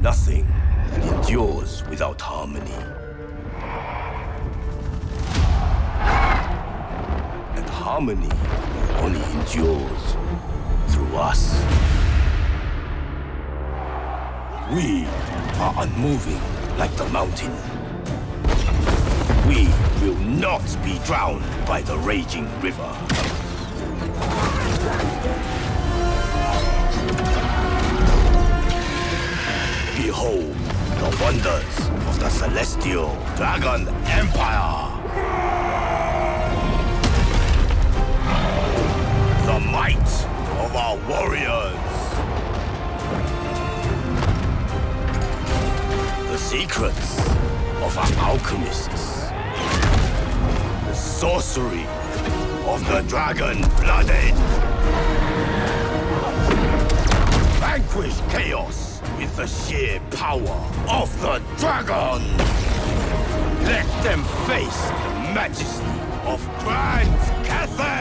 Nothing endures without harmony. And harmony only endures through us. We are unmoving like the mountain. We will not be drowned by the raging river. The wonders of the Celestial Dragon Empire. The might of our warriors. The secrets of our alchemists. The sorcery of the dragon-blooded. The sheer power of the dragon. Let them face the majesty of Grand Cathay.